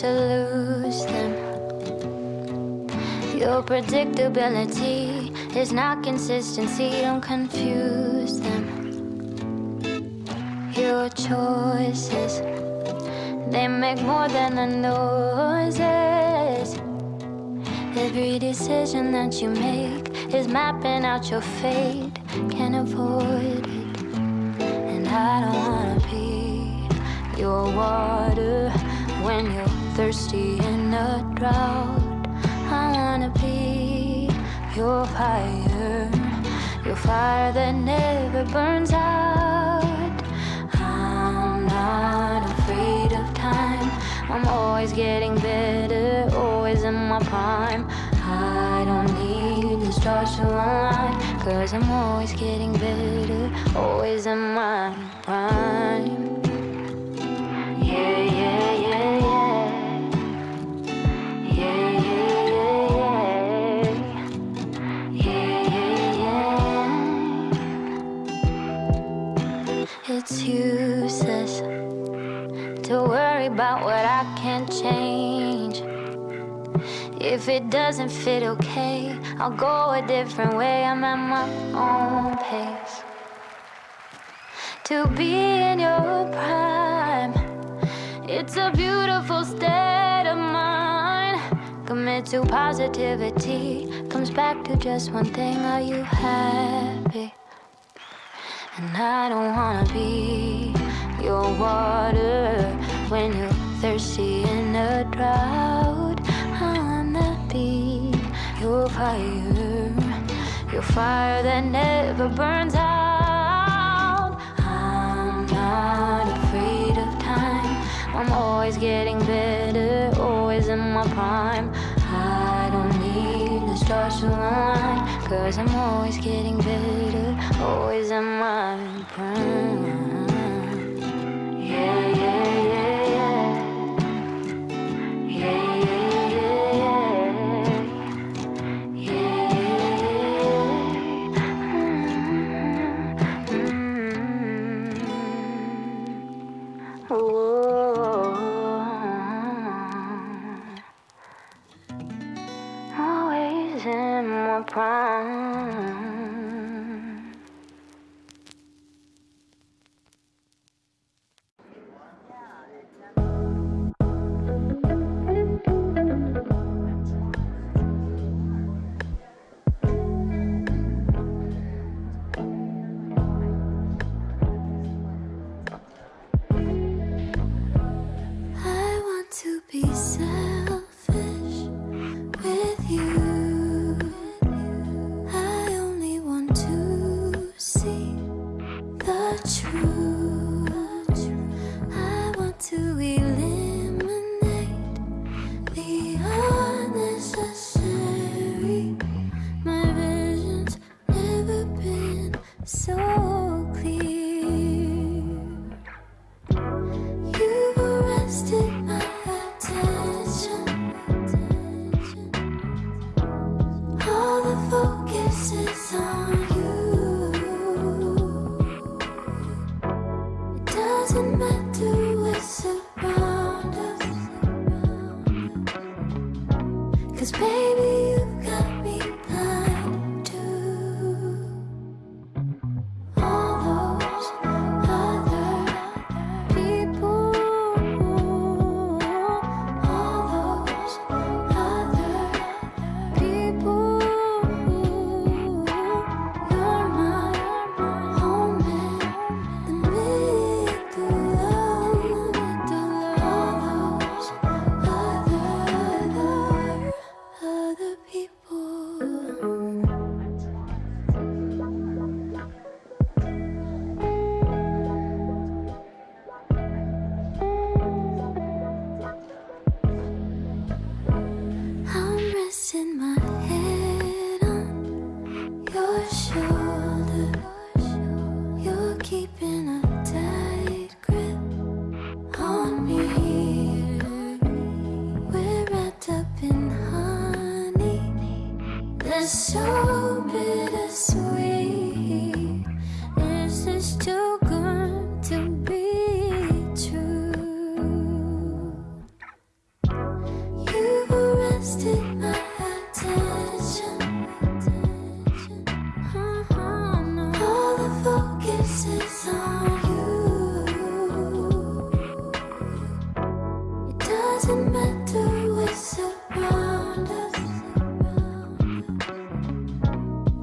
to lose them. Your predictability is not consistency, don't confuse them. Your choices, they make more than the noises. Every decision that you make is mapping out your fate, can't avoid it. And I don't wanna be your water when you're thirsty in a drought. I wanna be your fire, your fire that never burns out. I'm not afraid of time. I'm always getting better, always in my prime. I don't need the stars to align, cause I'm always getting better, always in my prime. To worry about what I can't change. If it doesn't fit okay, I'll go a different way. I'm at my own pace. To be in your prime, it's a beautiful state of mind. Commit to positivity, comes back to just one thing are you happy? And I don't wanna be your water when you're thirsty in a drought. I wanna be your fire, your fire that never burns out. I'm not afraid of time. I'm always getting better, always in my prime. I don't need the stars to align, cause I'm always getting better, always in my prime.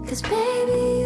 Cause baby